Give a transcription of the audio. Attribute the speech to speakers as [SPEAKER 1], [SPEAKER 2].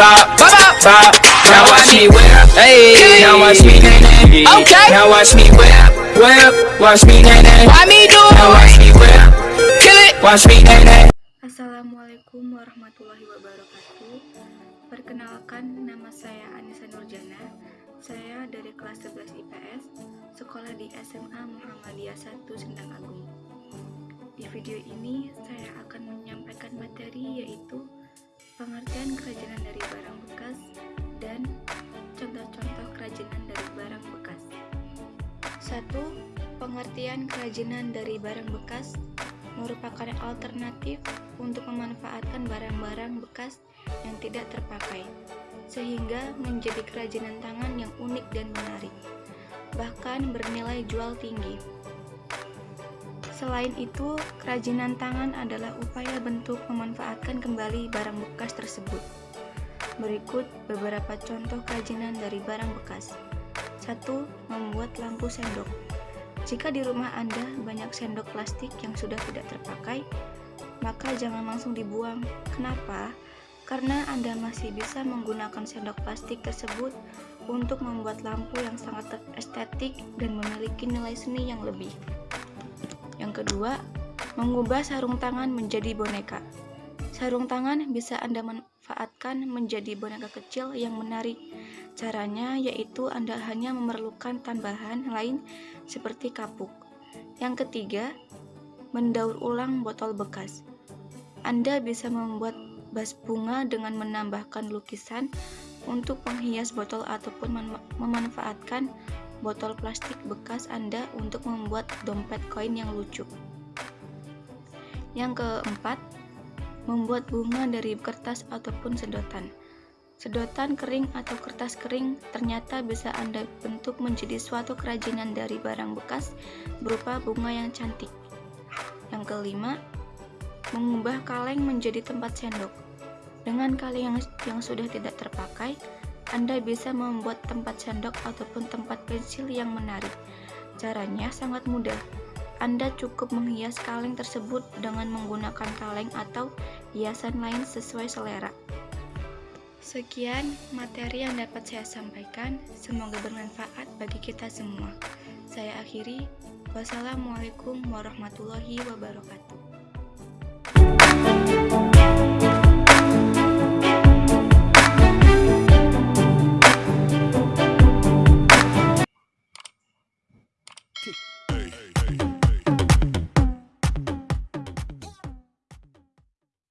[SPEAKER 1] top, top. Now watch me whip, hey. Now watch me nay nay.
[SPEAKER 2] Okay.
[SPEAKER 1] Now watch me whip, whip. Watch me nay nay.
[SPEAKER 2] Why me do
[SPEAKER 1] Now watch me whip,
[SPEAKER 2] Kill it.
[SPEAKER 1] watch me nay nay.
[SPEAKER 3] Assalamualaikum warahmatullahi wabarakatuh Perkenalkan, nama saya Anissa Nurjana Saya dari kelas 11 IPS Sekolah di SMA Muhammadiyah 1 Sendang Agung Di video ini, saya akan menyampaikan materi yaitu Pengertian kerajinan dari barang bekas Dan contoh-contoh kerajinan dari barang bekas 1. Pengertian kerajinan dari barang bekas merupakan alternatif untuk memanfaatkan barang-barang bekas yang tidak terpakai, sehingga menjadi kerajinan tangan yang unik dan menarik, bahkan bernilai jual tinggi. Selain itu, kerajinan tangan adalah upaya bentuk memanfaatkan kembali barang bekas tersebut. Berikut beberapa contoh kerajinan dari barang bekas. 1. Membuat lampu sendok. Jika di rumah Anda banyak sendok plastik yang sudah tidak terpakai, maka jangan langsung dibuang. Kenapa? Karena Anda masih bisa menggunakan sendok plastik tersebut untuk membuat lampu yang sangat estetik dan memiliki nilai seni yang lebih. Yang kedua, mengubah sarung tangan menjadi boneka. Sarung tangan bisa Anda manfaatkan menjadi boneka kecil yang menarik. Caranya yaitu Anda hanya memerlukan tambahan lain seperti kapuk. Yang ketiga, mendaur ulang botol bekas. Anda bisa membuat vas bunga dengan menambahkan lukisan untuk penghias botol ataupun memanfaatkan botol plastik bekas Anda untuk membuat dompet koin yang lucu. Yang keempat, membuat bunga dari kertas ataupun sedotan. Sedotan kering atau kertas kering ternyata bisa Anda bentuk menjadi suatu kerajinan dari barang bekas berupa bunga yang cantik. Yang kelima, mengubah kaleng menjadi tempat sendok. Dengan kaleng yang, yang sudah tidak terpakai, Anda bisa membuat tempat sendok ataupun tempat pensil yang menarik. Caranya sangat mudah. Anda cukup menghias kaleng tersebut dengan menggunakan kaleng atau hiasan lain sesuai selera. Sekian materi yang dapat saya sampaikan, semoga bermanfaat bagi kita semua. Saya akhiri, wassalamualaikum warahmatullahi wabarakatuh.
[SPEAKER 2] Kick.